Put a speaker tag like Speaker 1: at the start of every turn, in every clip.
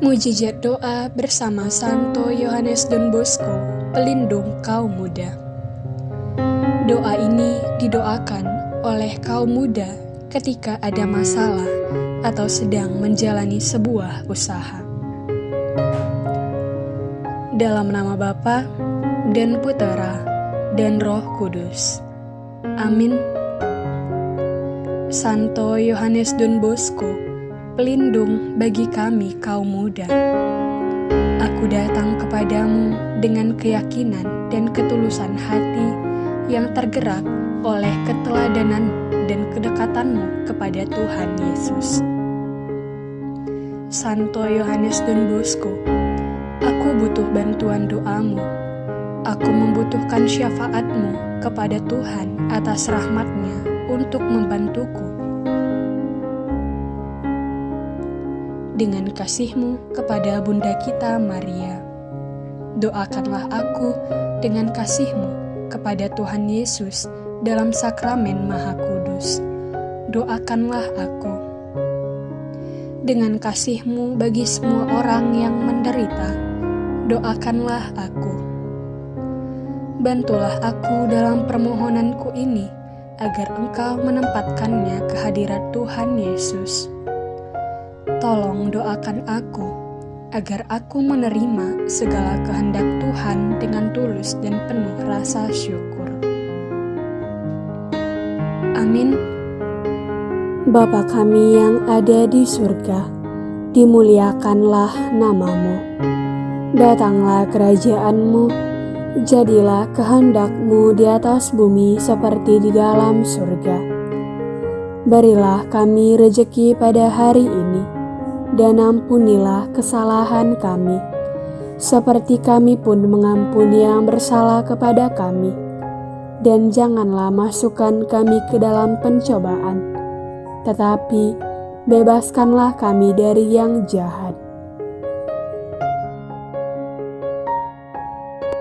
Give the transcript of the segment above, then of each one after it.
Speaker 1: Mujizat doa bersama Santo Yohanes Don Bosco, pelindung kaum muda. Doa ini didoakan oleh kaum muda ketika ada masalah atau sedang menjalani sebuah usaha. Dalam nama Bapa dan Putera dan Roh Kudus. Amin. Santo Yohanes Don Bosco, pelindung bagi kami kaum muda. Aku datang kepadamu dengan keyakinan dan ketulusan hati yang tergerak oleh keteladanan dan kedekatanmu kepada Tuhan Yesus. Santo Yohanes Don Bosco, aku butuh bantuan doamu. Aku membutuhkan syafaatmu kepada Tuhan atas rahmatnya untuk membantuku. Dengan kasihmu kepada Bunda kita Maria, doakanlah aku dengan kasihmu kepada Tuhan Yesus dalam sakramen Maha Kudus. Doakanlah aku. Dengan kasihmu bagi semua orang yang menderita, doakanlah aku. Bantulah aku dalam permohonanku ini, agar engkau menempatkannya ke hadirat Tuhan Yesus. Tolong doakan aku, agar aku menerima segala kehendak Tuhan dengan tulus dan penuh rasa syukur. Amin.
Speaker 2: Bapa kami yang ada di surga, dimuliakanlah namamu. Datanglah kerajaanmu, jadilah kehendakmu di atas bumi seperti di dalam surga. Berilah kami rejeki pada hari ini, dan ampunilah kesalahan kami, seperti kami pun mengampuni yang bersalah kepada kami. Dan janganlah masukkan kami ke dalam pencobaan, tetapi bebaskanlah kami dari yang jahat.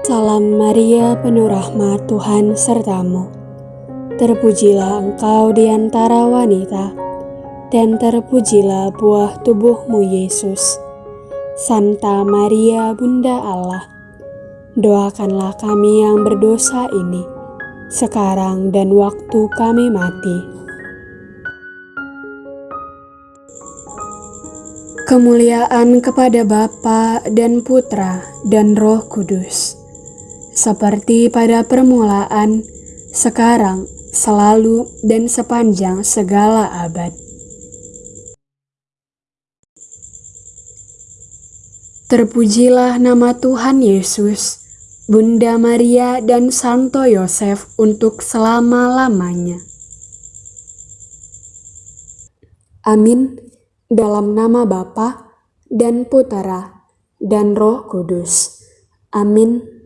Speaker 2: Salam Maria, penuh rahmat Tuhan sertamu. Terpujilah engkau di antara wanita, dan terpujilah buah tubuhmu Yesus. Santa Maria, Bunda Allah, doakanlah kami yang berdosa ini, sekarang dan waktu kami mati. Kemuliaan kepada Bapa dan Putra dan Roh Kudus, seperti pada permulaan, sekarang, selalu, dan sepanjang segala abad. Terpujilah nama Tuhan Yesus, Bunda Maria dan Santo Yosef untuk selama-lamanya. Amin. Dalam nama Bapa dan Putera dan Roh Kudus. Amin.